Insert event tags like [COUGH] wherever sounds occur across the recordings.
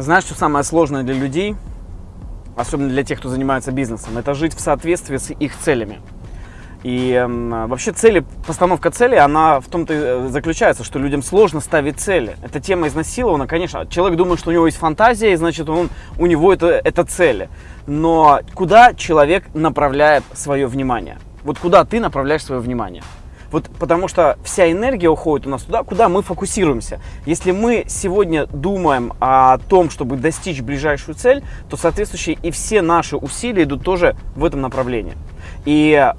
Знаешь, что самое сложное для людей, особенно для тех, кто занимается бизнесом, это жить в соответствии с их целями. И э, вообще цели, постановка цели, она в том-то и заключается, что людям сложно ставить цели. Эта тема изнасилована, конечно. Человек думает, что у него есть фантазия, и значит он, у него это, это цели. Но куда человек направляет свое внимание? Вот куда ты направляешь свое внимание? Вот потому что вся энергия уходит у нас туда, куда мы фокусируемся. Если мы сегодня думаем о том, чтобы достичь ближайшую цель, то соответствующие и все наши усилия идут тоже в этом направлении. И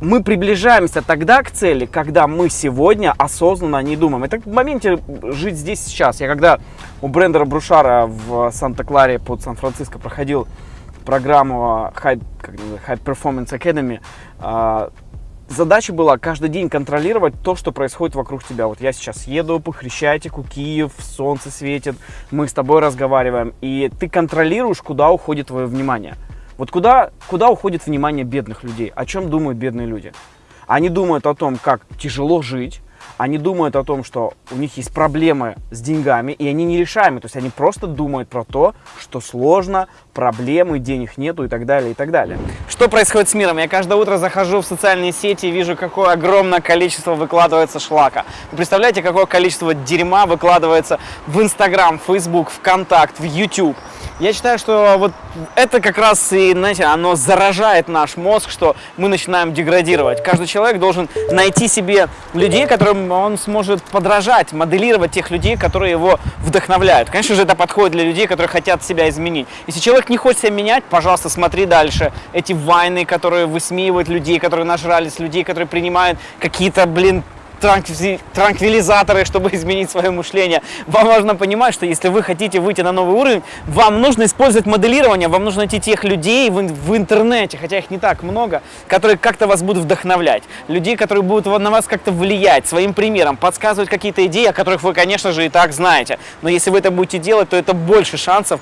мы приближаемся тогда к цели, когда мы сегодня осознанно не думаем. Это в моменте жить здесь сейчас. Я когда у Брендера Брушара в Санта-Кларе под Сан-Франциско проходил программу High, High Performance Academy, а, задача была каждый день контролировать то, что происходит вокруг тебя. Вот я сейчас еду по Хрещатику, Киев, солнце светит, мы с тобой разговариваем, и ты контролируешь, куда уходит твое внимание. Вот куда, куда уходит внимание бедных людей? О чем думают бедные люди? Они думают о том, как тяжело жить, они думают о том, что у них есть проблемы с деньгами, и они нерешаемы. То есть они просто думают про то, что сложно, проблемы, денег нету и так далее, и так далее. Что происходит с миром? Я каждое утро захожу в социальные сети и вижу, какое огромное количество выкладывается шлака. Вы представляете, какое количество дерьма выкладывается в Инстаграм, Фейсбук, ВКонтакт, в YouTube. Я считаю, что вот это как раз и, знаете, оно заражает наш мозг, что мы начинаем деградировать. Каждый человек должен найти себе людей, которым он сможет подражать, моделировать тех людей, которые его вдохновляют. Конечно же, это подходит для людей, которые хотят себя изменить. Если человек не хочет себя менять, пожалуйста, смотри дальше. Эти войны, которые высмеивают людей, которые нажрались, людей, которые принимают какие-то, блин, транквилизаторы, чтобы [LAUGHS] изменить свое мышление. Вам важно понимать, что если вы хотите выйти на новый уровень, вам нужно использовать моделирование, вам нужно найти тех людей в, в интернете, хотя их не так много, которые как-то вас будут вдохновлять. Людей, которые будут на вас как-то влиять своим примером, подсказывать какие-то идеи, о которых вы, конечно же, и так знаете. Но если вы это будете делать, то это больше шансов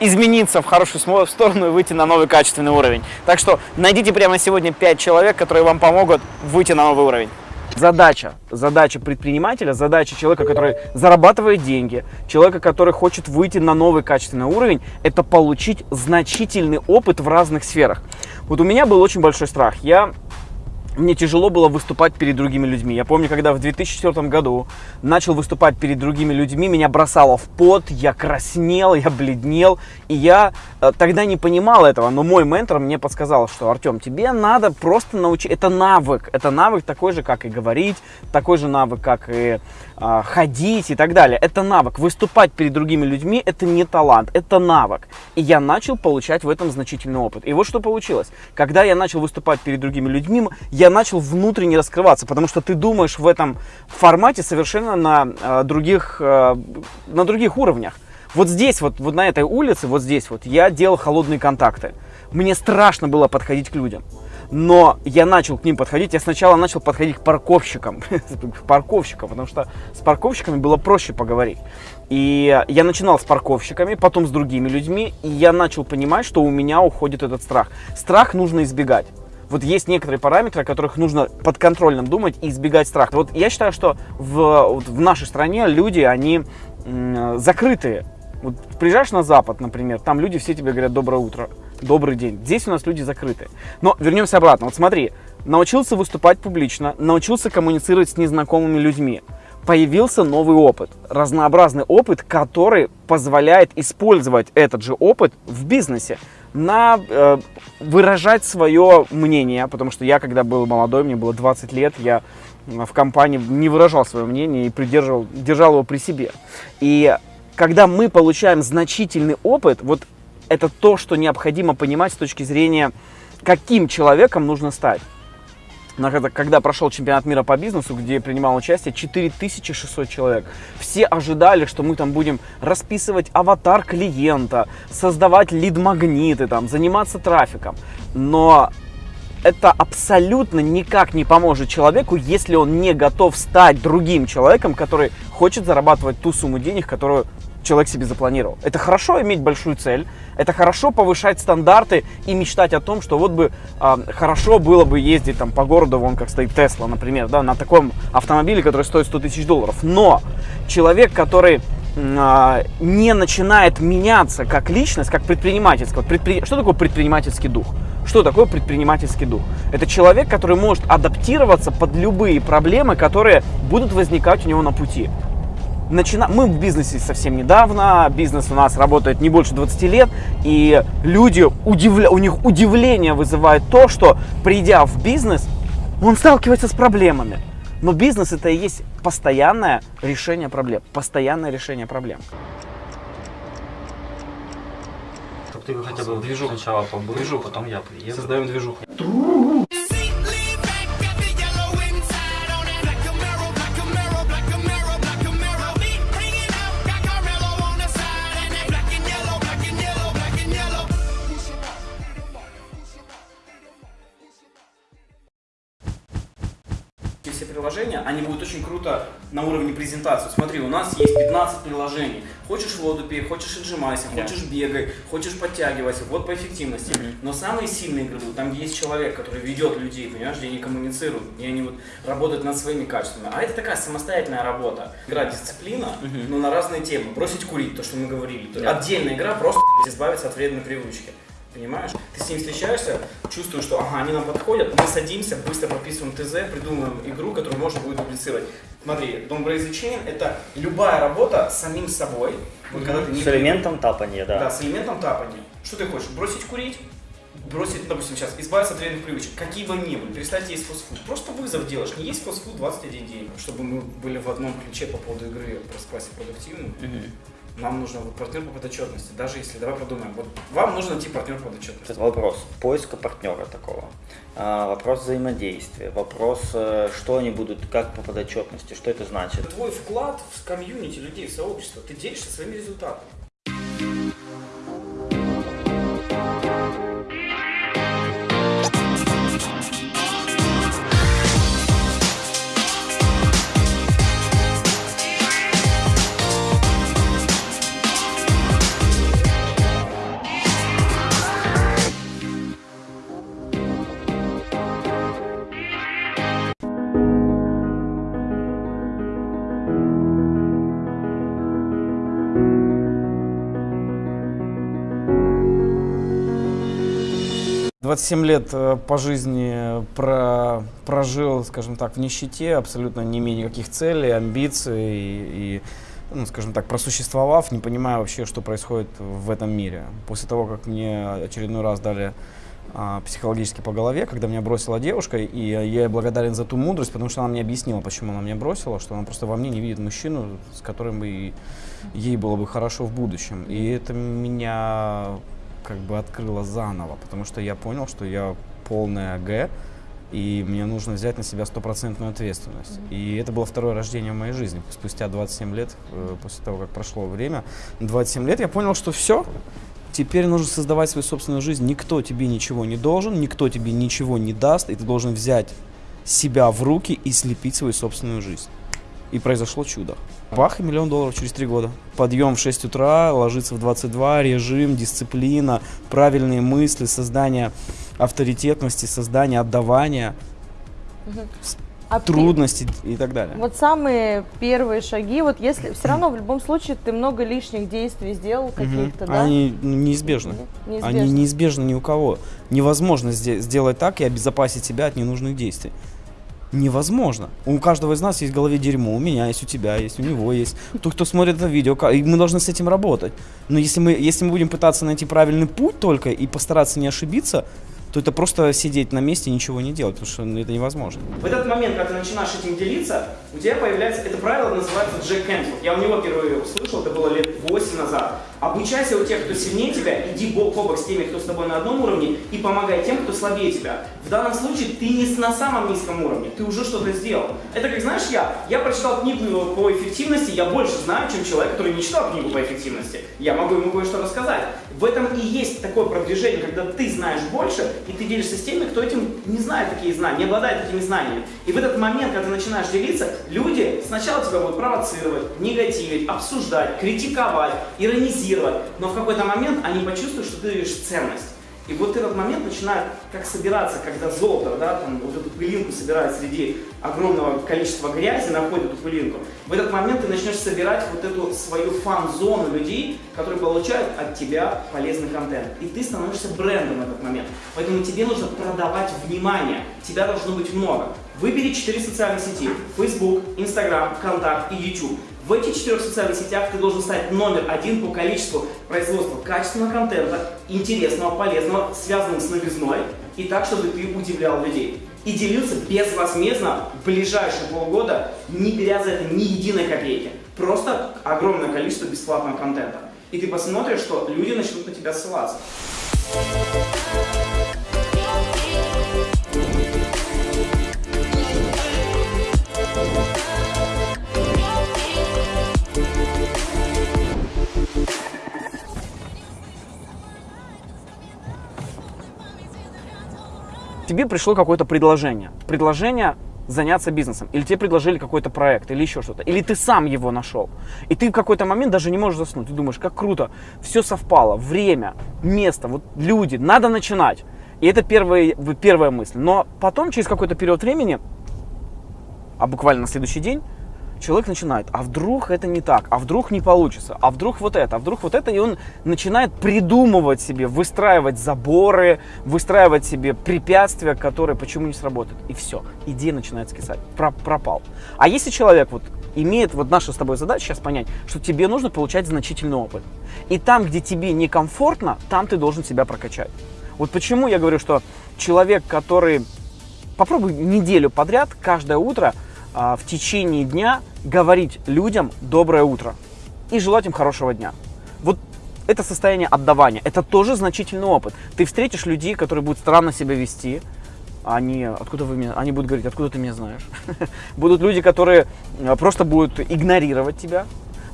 измениться в хорошую сторону и выйти на новый качественный уровень. Так что найдите прямо сегодня 5 человек, которые вам помогут выйти на новый уровень. Задача, задача предпринимателя, задача человека, который зарабатывает деньги, человека, который хочет выйти на новый качественный уровень, это получить значительный опыт в разных сферах. Вот у меня был очень большой страх. Я мне тяжело было выступать перед другими людьми. Я помню, когда в 2004 году начал выступать перед другими людьми, меня бросало в пот, я краснел, я бледнел, и я э, тогда не понимал этого, но мой ментор мне подсказал, что, Артем, тебе надо просто научить, это навык, это навык такой же, как и говорить, такой же навык, как и ходить и так далее. Это навык. Выступать перед другими людьми, это не талант, это навык. И я начал получать в этом значительный опыт. И вот что получилось. Когда я начал выступать перед другими людьми, я начал внутренне раскрываться, потому что ты думаешь в этом формате совершенно на э, других, э, на других уровнях. Вот здесь, вот, вот на этой улице, вот здесь вот, я делал холодные контакты. Мне страшно было подходить к людям. Но я начал к ним подходить. Я сначала начал подходить к парковщикам. [LAUGHS] к парковщикам, потому что с парковщиками было проще поговорить. И я начинал с парковщиками, потом с другими людьми. И я начал понимать, что у меня уходит этот страх. Страх нужно избегать вот есть некоторые параметры, о которых нужно подконтрольным думать и избегать страха. Вот я считаю, что в, вот в нашей стране люди, они закрытые. Вот приезжаешь на Запад, например, там люди все тебе говорят «доброе утро», «добрый день». Здесь у нас люди закрытые. Но вернемся обратно. Вот смотри, научился выступать публично, научился коммуницировать с незнакомыми людьми появился новый опыт, разнообразный опыт, который позволяет использовать этот же опыт в бизнесе на э, выражать свое мнение, потому что я, когда был молодой, мне было 20 лет, я в компании не выражал свое мнение и придерживал, держал его при себе. И когда мы получаем значительный опыт, вот это то, что необходимо понимать с точки зрения, каким человеком нужно стать. Когда прошел чемпионат мира по бизнесу, где принимал участие 4600 человек, все ожидали, что мы там будем расписывать аватар клиента, создавать лид-магниты, там, заниматься трафиком. Но это абсолютно никак не поможет человеку, если он не готов стать другим человеком, который хочет зарабатывать ту сумму денег, которую человек себе запланировал. Это хорошо иметь большую цель, это хорошо повышать стандарты и мечтать о том, что вот бы э, хорошо было бы ездить там по городу, вон как стоит Тесла, например, да, на таком автомобиле, который стоит 100 тысяч долларов. Но человек, который э, не начинает меняться как личность, как предпринимательский, вот предпри... что такое предпринимательский дух? Что такое предпринимательский дух? Это человек, который может адаптироваться под любые проблемы, которые будут возникать у него на пути начина... мы в бизнесе совсем недавно, бизнес у нас работает не больше 20 лет, и люди, удивля... у них удивление вызывает то, что придя в бизнес, он сталкивается с проблемами. Но бизнес это и есть постоянное решение проблем, постоянное решение проблем. Чтобы ты хотя бы движуху сначала побыл, движуху, потом я приеду. Создаем движуху. Все приложения, они будут очень круто на уровне презентации. Смотри, у нас есть 15 приложений. Хочешь воду пей, хочешь отжимайся, yeah. хочешь бегай, хочешь подтягивайся. Вот по эффективности. Mm-hmm. Но самые сильные игры там, есть человек, который ведет людей, понимаешь, где они коммуницируют, где они вот работают над своими качествами. А это такая самостоятельная работа. Игра дисциплина, mm-hmm. но на разные темы. Бросить курить, то, что мы говорили. Yeah. Отдельная игра, просто избавиться от вредной привычки. Понимаешь? Ты с ним встречаешься, чувствуешь, что ага, они нам подходят, мы садимся, быстро прописываем ТЗ, придумываем игру, которую можно будет дублицировать. Смотри, Don't Break the Chain это любая работа с самим собой. Вот, когда ты не с элементом тапания, да. Да, с элементом тапания. Что ты хочешь? Бросить курить? Бросить, допустим, сейчас, избавиться от вредных привычек, какие бы ни были, перестать есть фастфуд. Просто вызов делаешь, не есть фастфуд 21 день, чтобы мы были в одном ключе по поводу игры про классе продуктивным. Угу нам нужен вот партнер по подотчетности. Даже если, давай подумаем, вот вам нужно найти партнер по подотчетности. Вопрос поиска партнера такого, а, вопрос взаимодействия, вопрос, э, что они будут, как по подотчетности, что это значит. Твой вклад в комьюнити людей, в сообщество, ты делишься своими результатами. 27 лет э, по жизни про, прожил, скажем так, в нищете, абсолютно не имея никаких целей, амбиций и, и ну, скажем так, просуществовав, не понимая вообще, что происходит в этом мире. После того, как мне очередной раз дали а, психологически по голове, когда меня бросила девушка, и я ей благодарен за ту мудрость, потому что она мне объяснила, почему она меня бросила, что она просто во мне не видит мужчину, с которым бы ей было бы хорошо в будущем. И это меня как бы открыла заново, потому что я понял, что я полная Г, и мне нужно взять на себя стопроцентную ответственность. Mm-hmm. И это было второе рождение в моей жизни. Спустя 27 лет, э, после того, как прошло время, 27 лет я понял, что все, теперь нужно создавать свою собственную жизнь. Никто тебе ничего не должен, никто тебе ничего не даст, и ты должен взять себя в руки и слепить свою собственную жизнь. И произошло чудо. Бах и миллион долларов через три года. Подъем в 6 утра, ложиться в 22, режим, дисциплина, правильные мысли, создание авторитетности, создание отдавания, угу. а трудности и так далее. Вот самые первые шаги, вот если все равно в любом случае ты много лишних действий сделал каких-то, угу. да? Они неизбежны. неизбежны. Они неизбежны ни у кого. Невозможно сделать так и обезопасить себя от ненужных действий невозможно. У каждого из нас есть в голове дерьмо, у меня есть, у тебя есть, у него есть. Тот, кто смотрит это видео, и мы должны с этим работать. Но если мы, если мы будем пытаться найти правильный путь только и постараться не ошибиться, то это просто сидеть на месте и ничего не делать, потому что ну, это невозможно. В этот момент, когда ты начинаешь этим делиться, у тебя появляется, это правило называется Джек Кэнфилд. Я у него впервые услышал, это было лет 8 назад. Обучайся у тех, кто сильнее тебя, иди бок о бок с теми, кто с тобой на одном уровне, и помогай тем, кто слабее тебя. В данном случае ты не на самом низком уровне, ты уже что-то сделал. Это как, знаешь, я, я прочитал книгу по эффективности, я больше знаю, чем человек, который не читал книгу по эффективности. Я могу ему кое-что рассказать. В этом и есть такое продвижение, когда ты знаешь больше, и ты делишься с теми, кто этим не знает такие знания, не обладает этими знаниями. И в этот момент, когда ты начинаешь делиться, люди сначала тебя будут провоцировать, негативить, обсуждать, критиковать, иронизировать, но в какой-то момент они почувствуют, что ты даешь ценность. И вот этот момент начинает как собираться, когда золото, да, там, вот эту пылинку собирает среди огромного количества грязи, находит эту пылинку. В этот момент ты начнешь собирать вот эту свою фан-зону людей, которые получают от тебя полезный контент. И ты становишься брендом в этот момент. Поэтому тебе нужно продавать внимание. Тебя должно быть много. Выбери четыре социальные сети. Facebook, Instagram, Контакт и YouTube. В этих четырех социальных сетях ты должен стать номер один по количеству производства качественного контента, интересного, полезного, связанного с новизной, и так, чтобы ты удивлял людей. И делился безвозмездно в ближайшие полгода, не беря за это ни единой копейки. Просто огромное количество бесплатного контента. И ты посмотришь, что люди начнут на тебя ссылаться. Тебе пришло какое-то предложение. Предложение заняться бизнесом, или тебе предложили какой-то проект, или еще что-то, или ты сам его нашел. И ты в какой-то момент даже не можешь заснуть. Ты думаешь, как круто, все совпало, время, место, вот люди, надо начинать. И это первая, первая мысль. Но потом, через какой-то период времени, а буквально на следующий день, человек начинает, а вдруг это не так, а вдруг не получится, а вдруг вот это, а вдруг вот это, и он начинает придумывать себе, выстраивать заборы, выстраивать себе препятствия, которые почему не сработают. И все, идея начинает скисать, Про пропал. А если человек вот имеет, вот наша с тобой задача сейчас понять, что тебе нужно получать значительный опыт. И там, где тебе некомфортно, там ты должен себя прокачать. Вот почему я говорю, что человек, который попробуй неделю подряд, каждое утро – в течение дня говорить людям доброе утро и желать им хорошего дня. Вот это состояние отдавания, это тоже значительный опыт. Ты встретишь людей, которые будут странно себя вести, они, откуда вы меня, они будут говорить, откуда ты меня знаешь. [LAUGHS] Будут люди, которые а, просто будут игнорировать тебя,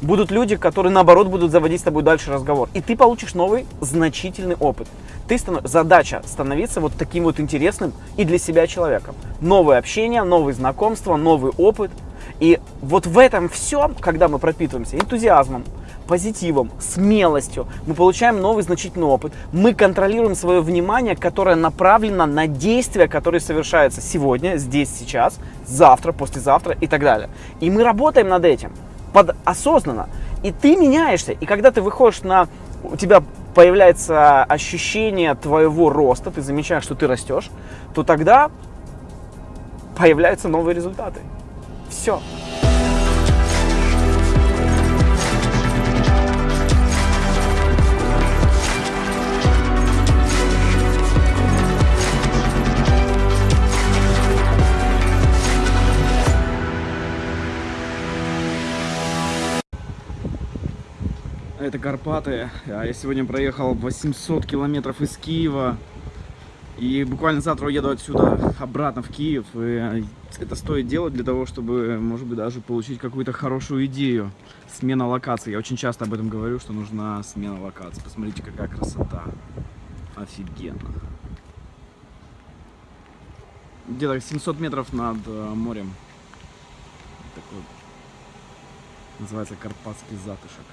будут люди, которые наоборот будут заводить с тобой дальше разговор. И ты получишь новый значительный опыт. Ты станов... Задача становиться вот таким вот интересным и для себя человеком. Новое общение, новые знакомства, новый опыт. И вот в этом всем, когда мы пропитываемся энтузиазмом, позитивом, смелостью, мы получаем новый значительный опыт. Мы контролируем свое внимание, которое направлено на действия, которые совершаются сегодня, здесь, сейчас, завтра, послезавтра и так далее. И мы работаем над этим под осознанно. И ты меняешься. И когда ты выходишь на... У тебя появляется ощущение твоего роста, ты замечаешь, что ты растешь, то тогда появляются новые результаты. Все. Это Карпаты. А я сегодня проехал 800 километров из Киева. И буквально завтра уеду отсюда обратно в Киев. И это стоит делать для того, чтобы, может быть, даже получить какую-то хорошую идею. Смена локации. Я очень часто об этом говорю, что нужна смена локации. Посмотрите, какая красота. Офигенно. Где-то 700 метров над э, морем. Такой называется Карпатский затышек.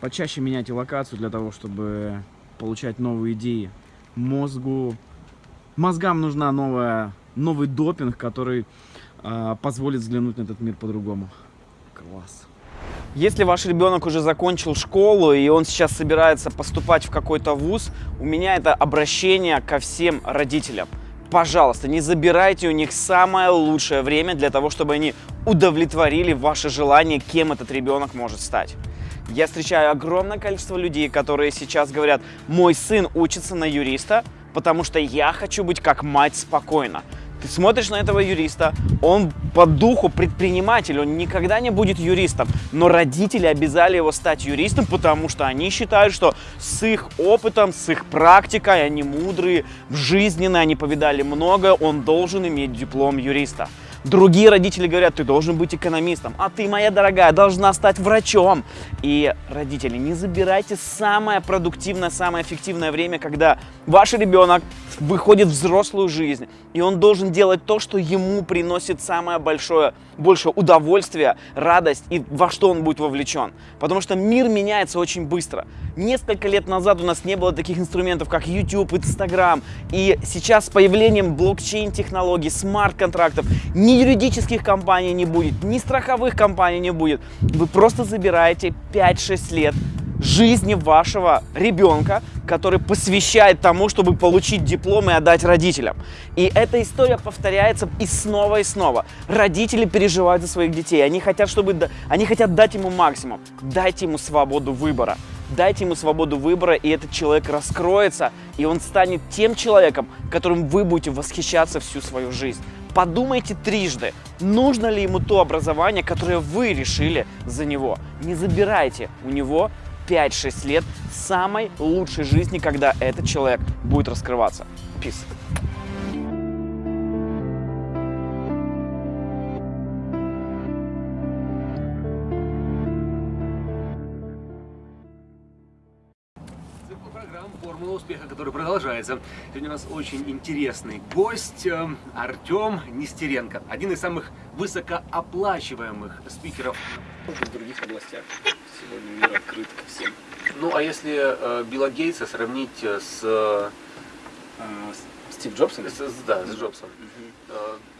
Почаще меняйте локацию для того, чтобы получать новые идеи. Мозгу, мозгам нужна новая, новый допинг, который э, позволит взглянуть на этот мир по-другому. Класс. Если ваш ребенок уже закончил школу и он сейчас собирается поступать в какой-то вуз, у меня это обращение ко всем родителям. Пожалуйста, не забирайте у них самое лучшее время для того, чтобы они удовлетворили ваше желание, кем этот ребенок может стать. Я встречаю огромное количество людей, которые сейчас говорят, мой сын учится на юриста, потому что я хочу быть как мать спокойно. Ты смотришь на этого юриста, он по духу предприниматель, он никогда не будет юристом, но родители обязали его стать юристом, потому что они считают, что с их опытом, с их практикой, они мудрые, жизненные, они повидали много, он должен иметь диплом юриста. Другие родители говорят, ты должен быть экономистом, а ты, моя дорогая, должна стать врачом. И, родители, не забирайте самое продуктивное, самое эффективное время, когда ваш ребенок выходит в взрослую жизнь, и он должен делать то, что ему приносит самое большое, большее удовольствие, радость и во что он будет вовлечен. Потому что мир меняется очень быстро. Несколько лет назад у нас не было таких инструментов, как YouTube, Instagram, и сейчас с появлением блокчейн-технологий, смарт-контрактов, ни юридических компаний не будет, ни страховых компаний не будет. Вы просто забираете 5-6 лет жизни вашего ребенка, который посвящает тому, чтобы получить диплом и отдать родителям. И эта история повторяется и снова и снова. Родители переживают за своих детей, они хотят, чтобы, они хотят дать ему максимум. Дайте ему свободу выбора. Дайте ему свободу выбора, и этот человек раскроется, и он станет тем человеком, которым вы будете восхищаться всю свою жизнь. Подумайте трижды, нужно ли ему то образование, которое вы решили за него. Не забирайте у него 5-6 лет самой лучшей жизни, когда этот человек будет раскрываться. Peace. Продолжается. Сегодня у нас очень интересный гость э, Артем Нестеренко. Один из самых высокооплачиваемых спикеров В других областях сегодня мир открыт ко всем. Ну, а если э, Билла Гейтса сравнить э, с, э, Стив Джобс? с- да, с Джобсом, э,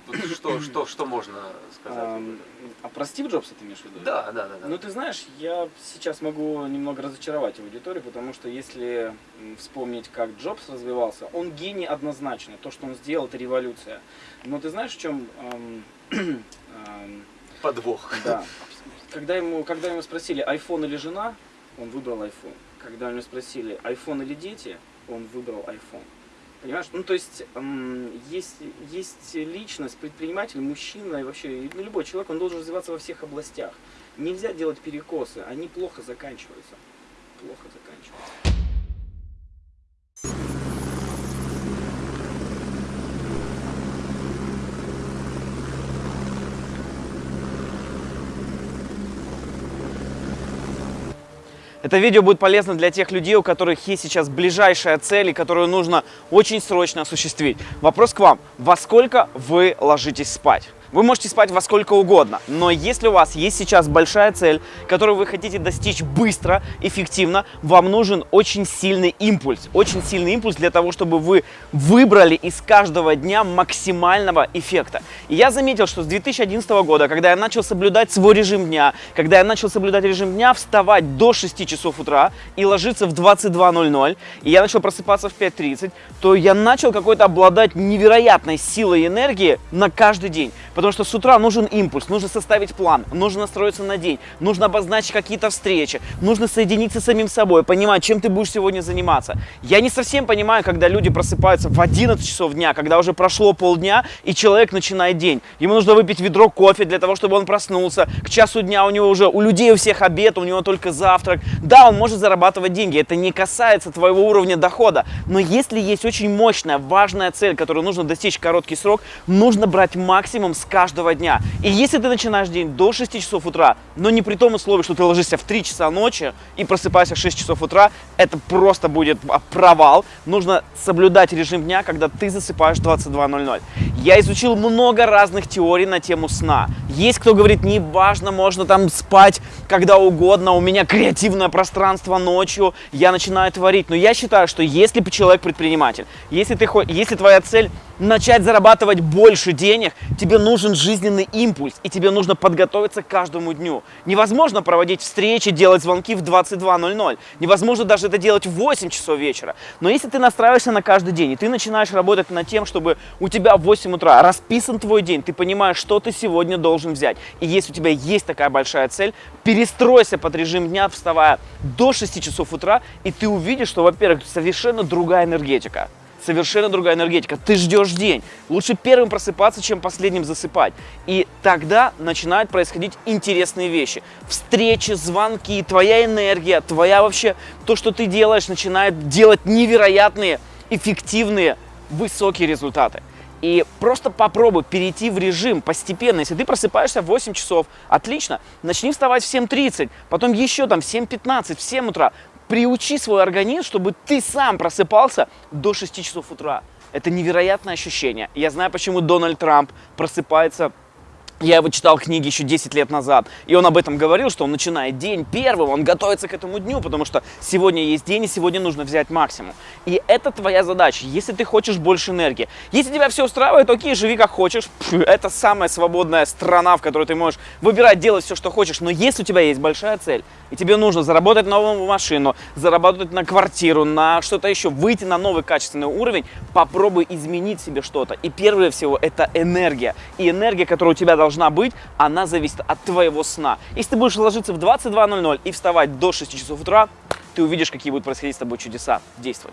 вот что, что, что можно сказать? Ам, А про Стив Джобса ты имеешь в виду? Да, да, да. да. Ну, ты знаешь, я сейчас могу немного разочаровать аудиторию, потому что если вспомнить, как Джобс развивался, он гений однозначно. То, что он сделал, это революция. Но ты знаешь, в чем... [CLEARS THROAT] Подвох. да. Когда ему, когда ему спросили, iPhone или жена, он выбрал iPhone. Когда ему спросили, iPhone или дети, он выбрал iPhone. Понимаешь? Ну, то есть, есть, есть личность, предприниматель, мужчина и вообще ну, любой человек, он должен развиваться во всех областях. Нельзя делать перекосы, они плохо заканчиваются. Плохо заканчиваются. Это видео будет полезно для тех людей, у которых есть сейчас ближайшая цель, и которую нужно очень срочно осуществить. Вопрос к вам. Во сколько вы ложитесь спать? Вы можете спать во сколько угодно, но если у вас есть сейчас большая цель, которую вы хотите достичь быстро, эффективно, вам нужен очень сильный импульс. Очень сильный импульс для того, чтобы вы выбрали из каждого дня максимального эффекта. И я заметил, что с 2011 года, когда я начал соблюдать свой режим дня, когда я начал соблюдать режим дня, вставать до 6 часов утра и ложиться в 22.00, и я начал просыпаться в 5.30, то я начал какой-то обладать невероятной силой энергии на каждый день. Потому что с утра нужен импульс, нужно составить план, нужно настроиться на день, нужно обозначить какие-то встречи, нужно соединиться с самим собой, понимать, чем ты будешь сегодня заниматься. Я не совсем понимаю, когда люди просыпаются в 11 часов дня, когда уже прошло полдня, и человек начинает день. Ему нужно выпить ведро кофе для того, чтобы он проснулся. К часу дня у него уже, у людей у всех обед, у него только завтрак. Да, он может зарабатывать деньги, это не касается твоего уровня дохода. Но если есть очень мощная, важная цель, которую нужно достичь в короткий срок, нужно брать максимум с каждого дня. И если ты начинаешь день до 6 часов утра, но не при том условии, что ты ложишься в 3 часа ночи и просыпаешься в 6 часов утра, это просто будет а, провал. Нужно соблюдать режим дня, когда ты засыпаешь в 22.00. Я изучил много разных теорий на тему сна. Есть кто говорит, не важно, можно там спать когда угодно, у меня креативное пространство ночью, я начинаю творить. Но я считаю, что если человек предприниматель, если, ты, если твоя цель начать зарабатывать больше денег, тебе нужен жизненный импульс, и тебе нужно подготовиться к каждому дню. Невозможно проводить встречи, делать звонки в 22.00. Невозможно даже это делать в 8 часов вечера. Но если ты настраиваешься на каждый день, и ты начинаешь работать над тем, чтобы у тебя в 8 утра расписан твой день, ты понимаешь, что ты сегодня должен взять. И если у тебя есть такая большая цель, перестройся под режим дня, вставая до 6 часов утра, и ты увидишь, что, во-первых, совершенно другая энергетика совершенно другая энергетика. Ты ждешь день. Лучше первым просыпаться, чем последним засыпать. И тогда начинают происходить интересные вещи. Встречи, звонки, твоя энергия, твоя вообще, то, что ты делаешь, начинает делать невероятные, эффективные, высокие результаты. И просто попробуй перейти в режим постепенно. Если ты просыпаешься в 8 часов, отлично, начни вставать в 7.30, потом еще там в 7.15, в 7 утра приучи свой организм, чтобы ты сам просыпался до 6 часов утра. Это невероятное ощущение. Я знаю, почему Дональд Трамп просыпается я его читал книги еще 10 лет назад, и он об этом говорил, что он начинает день первым, он готовится к этому дню, потому что сегодня есть день, и сегодня нужно взять максимум. И это твоя задача, если ты хочешь больше энергии. Если тебя все устраивает, окей, живи как хочешь, это самая свободная страна, в которой ты можешь выбирать, делать все, что хочешь, но если у тебя есть большая цель, и тебе нужно заработать новую машину, заработать на квартиру, на что-то еще, выйти на новый качественный уровень, попробуй изменить себе что-то. И первое всего это энергия. И энергия, которая у тебя должна быть, она зависит от твоего сна. Если ты будешь ложиться в 22.00 и вставать до 6 часов утра, ты увидишь, какие будут происходить с тобой чудеса. Действуй.